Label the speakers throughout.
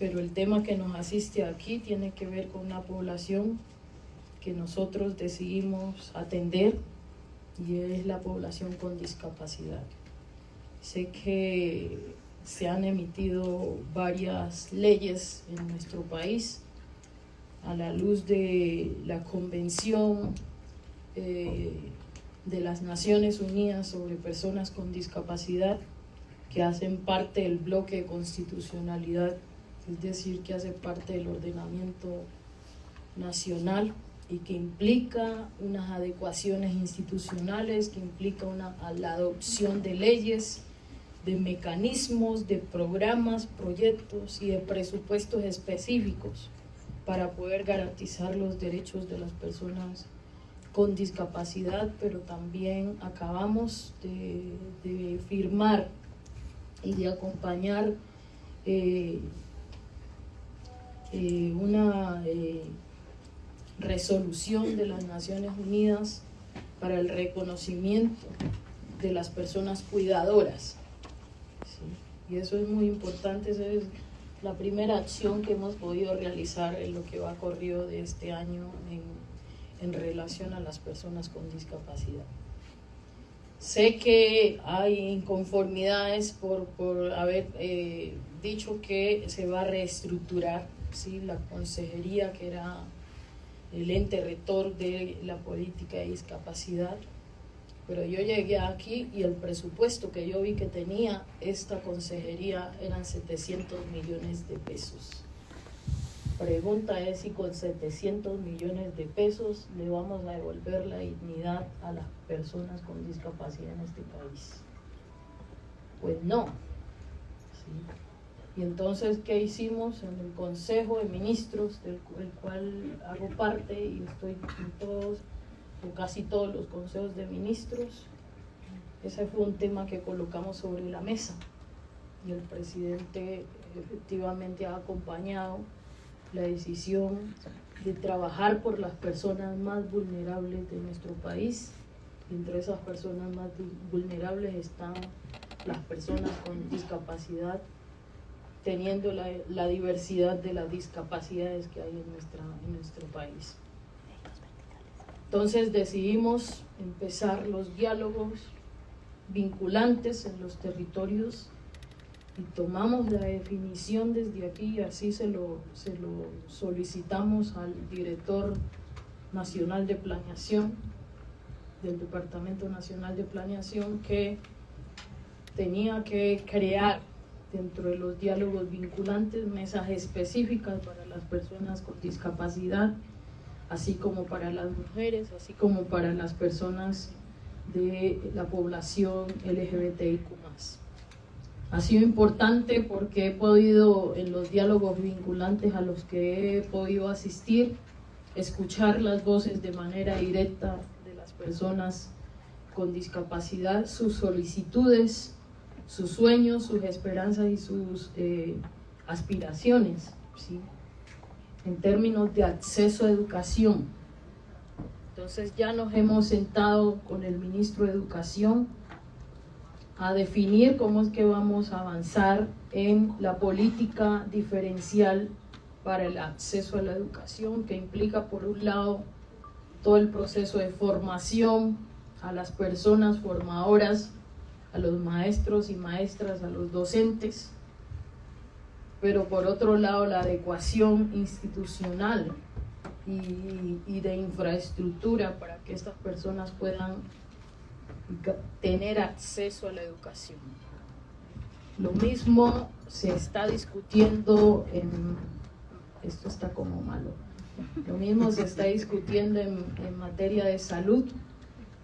Speaker 1: pero el tema que nos asiste aquí tiene que ver con una población que nosotros decidimos atender y es la población con discapacidad. Sé que se han emitido varias leyes en nuestro país a la luz de la Convención eh, de las Naciones Unidas sobre Personas con Discapacidad que hacen parte del bloque de constitucionalidad, es decir, que hace parte del ordenamiento nacional y que implica unas adecuaciones institucionales, que implica una, la adopción de leyes, de mecanismos, de programas, proyectos y de presupuestos específicos para poder garantizar los derechos de las personas con discapacidad, pero también acabamos de, firmar y de acompañar eh, eh, una eh, resolución de las Naciones Unidas para el reconocimiento de las personas cuidadoras. Y eso es muy importante, esa es la primera acción que hemos podido realizar en lo que va corrido de este año en, en relación a las personas con discapacidad. Sé que hay inconformidades por, por haber eh, dicho que se va a reestructurar ¿sí? la consejería que era el ente rector de la política de discapacidad. Pero yo llegué aquí y el presupuesto que yo vi que tenía esta consejería eran 700 millones de pesos. Pregunta es si con 700 millones de pesos le vamos a devolver la dignidad a las personas con discapacidad en este país. Pues no. Y entonces, ¿qué hicimos en el Consejo de Ministros, del, cual hago parte y estoy en todos, o casi todos los consejos de ministros? Ese fue un tema que colocamos sobre la mesa y el presidente efectivamente ha acompañado la decisión de trabajar por las personas más vulnerables de nuestro país. Entre esas personas más vulnerables están las personas con discapacidad teniendo la, diversidad de las discapacidades que hay en, nuestra, en nuestro país. Entonces decidimos empezar los diálogos vinculantes en los territorios y tomamos la definición desde aquí así se lo, se lo solicitamos al director nacional de planeación del Departamento Nacional de Planeación que tenía que crear dentro de los diálogos vinculantes, mesas específicas para las personas con discapacidad, así como para las mujeres, así como para las personas de la población LGBTIQ+. Ha sido importante porque he podido, en los diálogos vinculantes a los que he podido asistir, escuchar las voces de manera directa de las personas con discapacidad, sus solicitudes, sus sueños, sus esperanzas y sus eh, aspiraciones, ¿sí? en términos de acceso a educación. Entonces ya nos hemos sentado con el ministro de Educación a definir cómo es que vamos a avanzar en la política diferencial para el acceso a la educación, que implica por un lado todo el proceso de formación a las personas formadoras a los maestros y maestras, a los docentes, pero por otro lado la adecuación institucional y, de infraestructura para que estas personas puedan tener acceso a la educación. Lo mismo se está discutiendo en... Esto está como malo. Lo mismo se está discutiendo en, en materia de salud.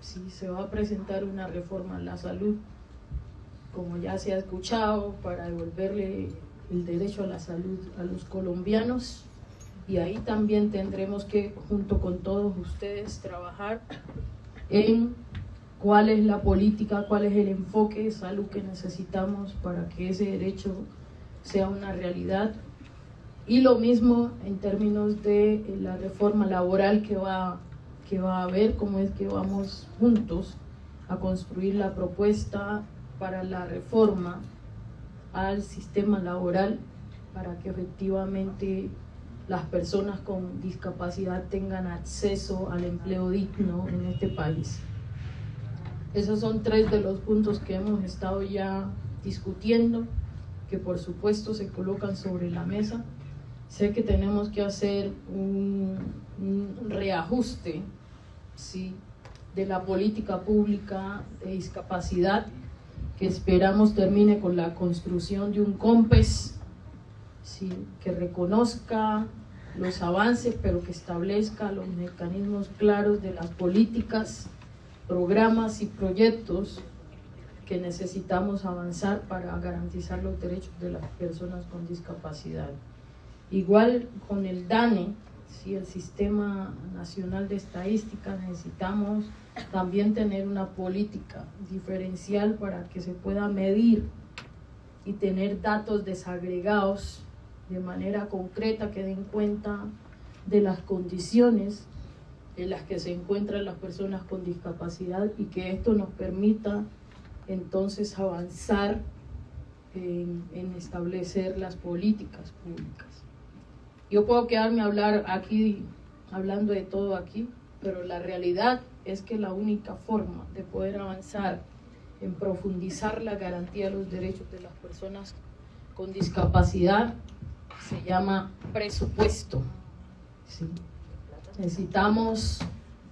Speaker 1: Si se va a presentar una reforma a la salud como ya se ha escuchado, para devolverle el derecho a la salud a los colombianos. Y ahí también tendremos que, junto con todos ustedes, trabajar en cuál es la política, cuál es el enfoque de salud que necesitamos para que ese derecho sea una realidad. Y lo mismo en términos de la reforma laboral que va, que va a haber, cómo es que vamos juntos a construir la propuesta para la reforma al sistema laboral para que efectivamente las personas con discapacidad tengan acceso al empleo digno en este país. Esos son tres de los puntos que hemos estado ya discutiendo, que por supuesto se colocan sobre la mesa. Sé que tenemos que hacer un, reajuste ¿sí? de la política pública de discapacidad, que esperamos termine con la construcción de un COMPES que reconozca los avances, pero que establezca los mecanismos claros de las políticas, programas y proyectos que necesitamos avanzar para garantizar los derechos de las personas con discapacidad. Igual con el DANE, ¿sí? el Sistema Nacional de Estadística, necesitamos también tener una política diferencial para que se pueda medir y tener datos desagregados de manera concreta que den cuenta de las condiciones en las que se encuentran las personas con discapacidad y que esto nos permita entonces avanzar en, establecer las políticas públicas. Yo puedo quedarme a hablar aquí, hablando de todo aquí, pero la realidad es que la única forma de poder avanzar en profundizar la garantía de los derechos de las personas con discapacidad se llama presupuesto. Necesitamos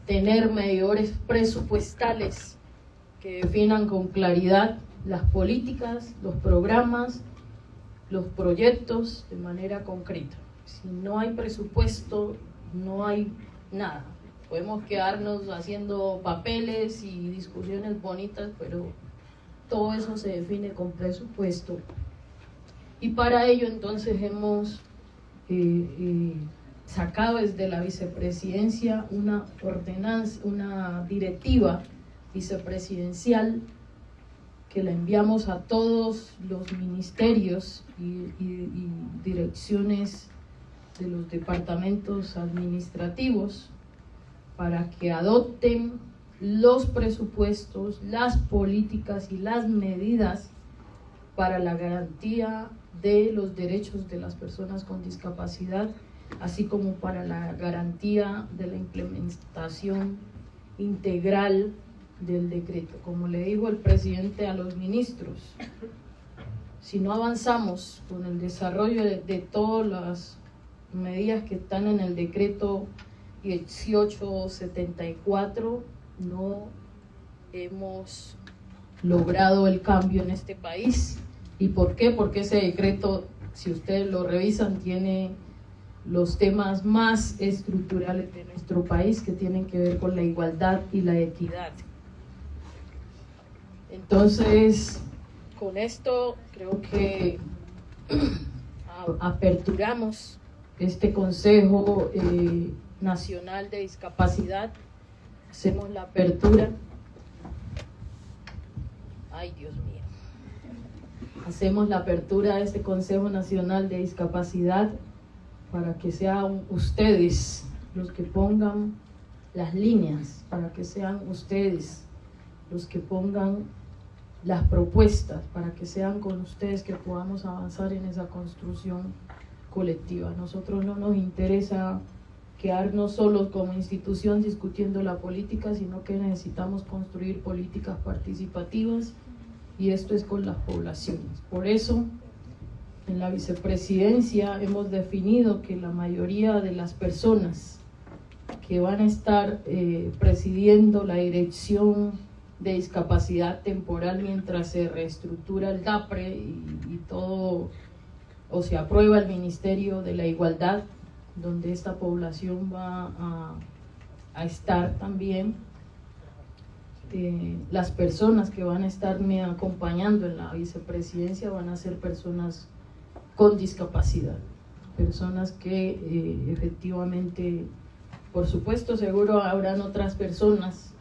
Speaker 1: tener medidores presupuestales que definan con claridad las políticas, los programas, los proyectos de manera concreta. Si no hay presupuesto, no hay nada. Podemos quedarnos haciendo papeles y discusiones bonitas, pero todo eso se define con presupuesto y para ello entonces hemos eh, eh, sacado desde la vicepresidencia una ordenanza, una directiva vicepresidencial que la enviamos a todos los ministerios y, y direcciones de los departamentos administrativos para que adopten los presupuestos, las políticas y las medidas para la garantía de los derechos de las personas con discapacidad, así como para la garantía de la implementación integral del decreto. Como le dijo el presidente a los ministros, si no avanzamos con el desarrollo de, todas las medidas que están en el decreto 1874, no hemos logrado el cambio en este país. ¿Y por qué? Porque ese decreto, si ustedes lo revisan, tiene los temas más estructurales de nuestro país que tienen que ver con la igualdad y la equidad. Entonces, con esto creo que aperturamos este Consejo eh, Nacional de Discapacidad, hacemos la apertura. Ay, Dios mío hacemos la apertura de este Consejo Nacional de Discapacidad para que sean ustedes los que pongan las líneas, para que sean ustedes los que pongan las propuestas, para que sean con ustedes que podamos avanzar en esa construcción colectiva. A nosotros no nos interesa quedarnos solos como institución discutiendo la política, sino que necesitamos construir políticas participativas y esto es con las poblaciones. Por eso, en la vicepresidencia hemos definido que la mayoría de las personas que van a estar eh, presidiendo la dirección de discapacidad temporal mientras se reestructura el DAPRE y, todo, o se aprueba el Ministerio de la Igualdad, donde esta población va a, estar también, las personas que van a estarme acompañando en la vicepresidencia van a ser personas con discapacidad, personas que eh, efectivamente, por supuesto, seguro habrán otras personas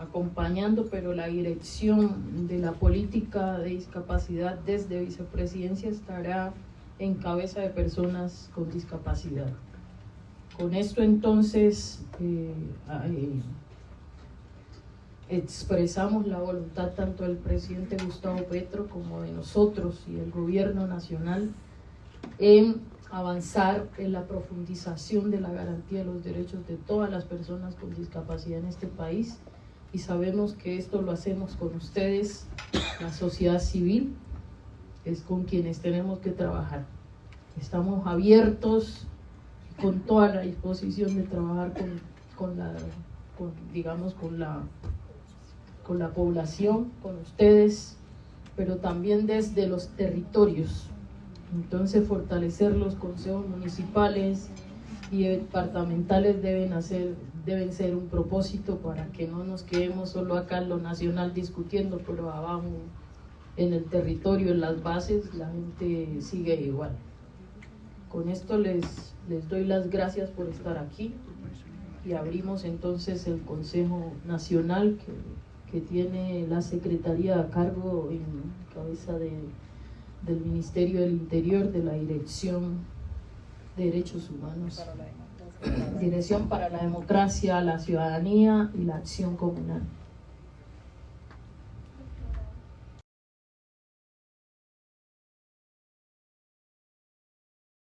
Speaker 1: acompañando, pero la dirección de la política de discapacidad desde vicepresidencia estará en cabeza de personas con discapacidad. Con esto entonces eh, expresamos la voluntad tanto del presidente Gustavo Petro como de nosotros y el gobierno nacional en avanzar en la profundización de la garantía de los derechos de todas las personas con discapacidad en este país y sabemos que esto lo hacemos con ustedes, la sociedad civil, es con quienes tenemos que trabajar. Estamos abiertos con toda la disposición de trabajar con, con la, digamos, con la, con la población, con ustedes, pero también desde los territorios. Entonces fortalecer los consejos municipales y departamentales deben, hacer, deben ser un propósito para que no nos quedemos solo acá en lo nacional discutiendo, pero abajo en el territorio, en las bases, la gente sigue igual. Con esto les, les doy las gracias por estar aquí y abrimos entonces el Consejo Nacional que, que tiene la Secretaría a cargo en cabeza de, del Ministerio del Interior, de la Dirección de Derechos Humanos, Dirección para la Democracia, la Ciudadanía y la Acción Comunal.